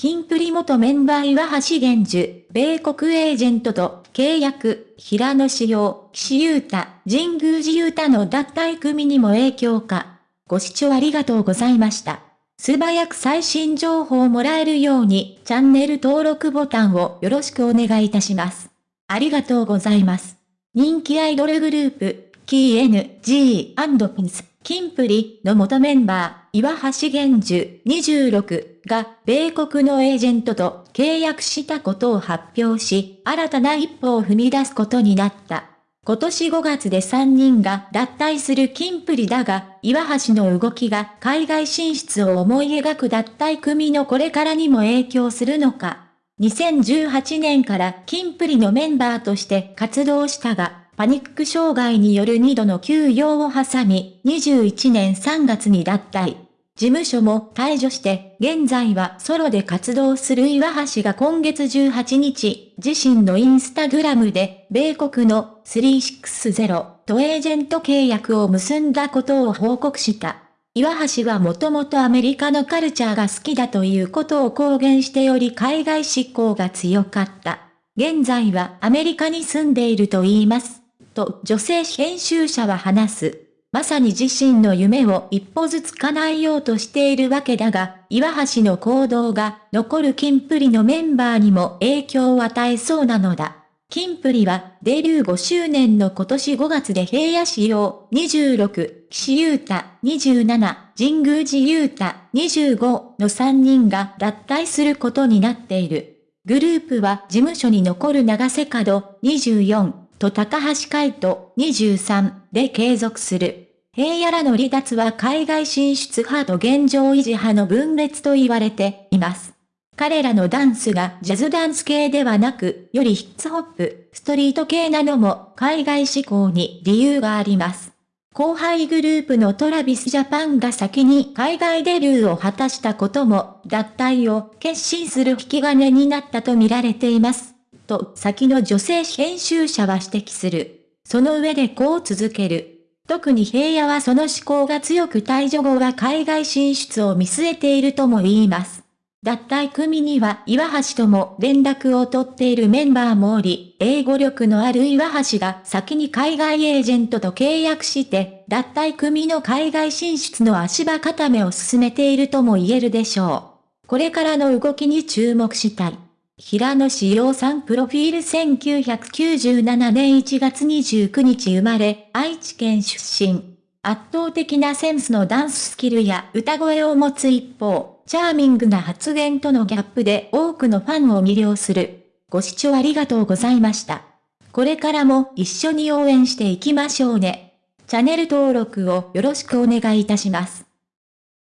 キンプリ元メンバー岩橋玄樹、米国エージェントと契約、平野志陽、岸優太、神宮寺優太の脱退組にも影響か。ご視聴ありがとうございました。素早く最新情報をもらえるように、チャンネル登録ボタンをよろしくお願いいたします。ありがとうございます。人気アイドルグループ、KNG&Pins、キンプリの元メンバー、岩橋玄樹26が、米国のエージェントと契約したことを発表し、新たな一歩を踏み出すことになった。今年5月で3人が脱退するキンプリだが、岩橋の動きが海外進出を思い描く脱退組のこれからにも影響するのか。2018年からキンプリのメンバーとして活動したが、パニック障害による2度の休養を挟み、21年3月に脱退。事務所も退場して、現在はソロで活動する岩橋が今月18日、自身のインスタグラムで、米国の360とエージェント契約を結んだことを報告した。岩橋はもともとアメリカのカルチャーが好きだということを公言しており海外志向が強かった。現在はアメリカに住んでいると言います。と女性編集者は話す。まさに自身の夢を一歩ずつ叶えようとしているわけだが、岩橋の行動が残るキンプリのメンバーにも影響を与えそうなのだ。キンプリはデビュー5周年の今年5月で平野仕様26、岸優太27、神宮寺優太25の3人が脱退することになっている。グループは事務所に残る長瀬角24、と高橋海人23で継続する。平野らの離脱は海外進出派と現状維持派の分裂と言われています。彼らのダンスがジャズダンス系ではなく、よりヒッツホップ、ストリート系なのも海外志向に理由があります。後輩グループのトラビスジャパンが先に海外デビューを果たしたことも脱退を決心する引き金になったと見られています。と先の女性編集者は指摘する。その上でこう続ける。特に平野はその思考が強く退場後は海外進出を見据えているとも言います。脱退組には岩橋とも連絡を取っているメンバーもおり、英語力のある岩橋が先に海外エージェントと契約して、脱退組の海外進出の足場固めを進めているとも言えるでしょう。これからの動きに注目したい。平野志陽さんプロフィール1997年1月29日生まれ、愛知県出身。圧倒的なセンスのダンススキルや歌声を持つ一方、チャーミングな発言とのギャップで多くのファンを魅了する。ご視聴ありがとうございました。これからも一緒に応援していきましょうね。チャンネル登録をよろしくお願いいたします。